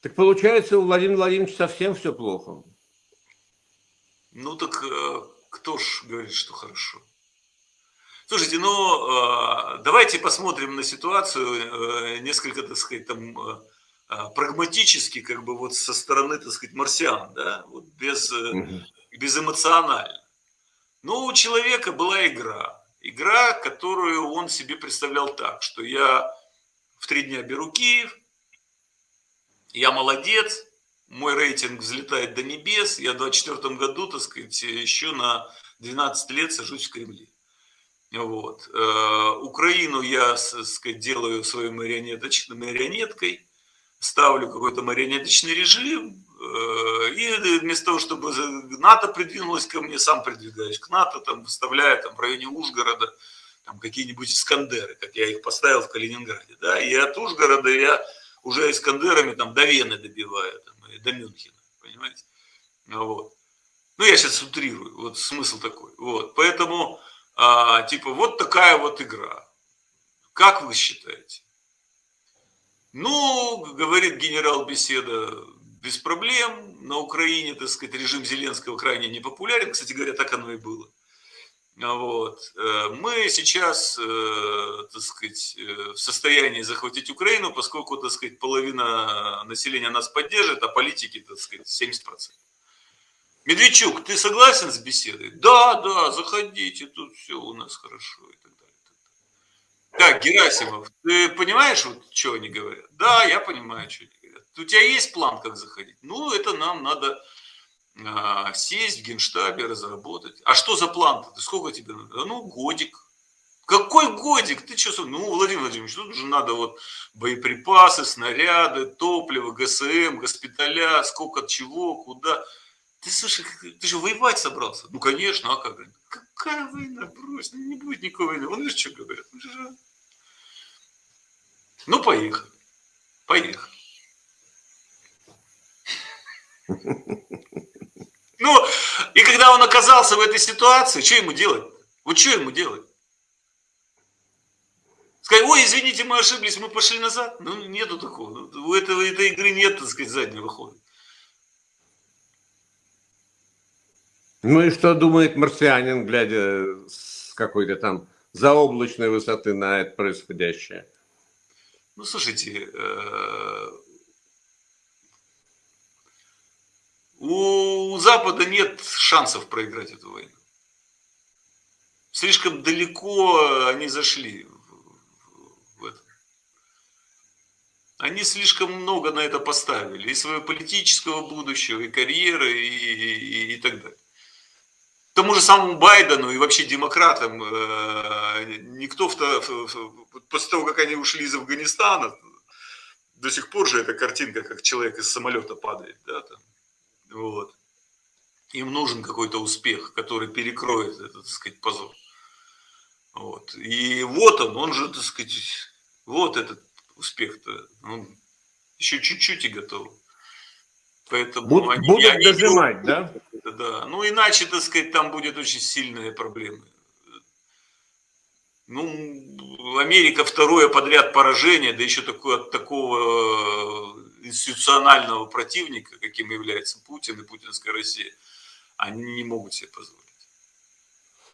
Так получается, у Владимира Владимировича совсем все плохо. Ну так э, кто ж говорит, что хорошо? Слушайте, ну э, давайте посмотрим на ситуацию э, несколько, так сказать, там прагматически, как бы вот со стороны, так сказать, марсиан, да, вот без, угу. безэмоционально. Ну, у человека была игра. Игра, которую он себе представлял так, что я в три дня беру Киев, я молодец, мой рейтинг взлетает до небес, я в 24 году, так сказать, еще на 12 лет сажусь в Кремле. Вот. Э, Украину я, так сказать, делаю своей марионеточной марионеткой, ставлю какой-то марионеточный режим, э, и вместо того, чтобы НАТО придвинулось ко мне, сам придвигаюсь к НАТО, там, выставляя там, в районе Ужгорода какие-нибудь Искандеры, как я их поставил в Калининграде. Да? И от Ужгорода я уже Искандерами там, до Вены добиваю, там, и до Мюнхена, понимаете? Вот. Ну, я сейчас утрирую, вот смысл такой. Вот. Поэтому, а, типа, вот такая вот игра. Как вы считаете? Ну, говорит генерал Беседа, без проблем. На Украине, так сказать, режим Зеленского крайне непопулярен. Кстати говоря, так оно и было. Вот. Э, мы сейчас, э, так сказать, э, в состоянии захватить Украину, поскольку, так сказать, половина населения нас поддержит, а политики, так сказать, 70%. Медведчук, ты согласен с беседой? Да, да, заходите, тут все у нас хорошо и так далее. Так, Герасимов, ты понимаешь, вот, что они говорят? Да, я понимаю, что они говорят. У тебя есть план, как заходить? Ну, это нам надо сесть в генштабе, разработать. А что за план-то? Сколько тебе надо? Ну, годик. Какой годик? Ты что? Ну, Владимир Владимирович, тут же надо вот боеприпасы, снаряды, топливо, ГСМ, госпиталя, сколько чего, куда. Ты, слушай, ты же воевать собрался? Ну, конечно, а как? Какая война? Брось, ну, не будет никакой войны. Он видишь, что говорят? Ну, поехали. Поехали. Ну, и когда он оказался в этой ситуации, что ему делать? Вот что ему делать? Сказать, ой, извините, мы ошиблись, мы пошли назад. Ну, нету такого. Ну, у этого, этой игры нет, так сказать, заднего хода. Ну и что думает марсианин, глядя с какой-то там заоблачной высоты на это происходящее? Ну, слушайте, Запада нет шансов проиграть эту войну. Слишком далеко они зашли в это. Они слишком много на это поставили. И своего политического будущего, и карьеры, и, и, и так далее. Тому же самому Байдену и вообще демократам э, никто, после того, как они ушли из Афганистана, до сих пор же эта картинка, как человек из самолета падает, да, там, вот. Им нужен какой-то успех, который перекроет этот, так сказать, позор. Вот. И вот он, он же, так сказать, вот этот успех-то, он еще чуть-чуть и готов. Поэтому Буд, они, будут они дожимать, да? Да, ну иначе, так сказать, там будет очень сильные проблемы. Ну, Америка второе подряд поражение, да еще такое, от такого институционального противника, каким является Путин и путинская Россия, они не могут себе позволить.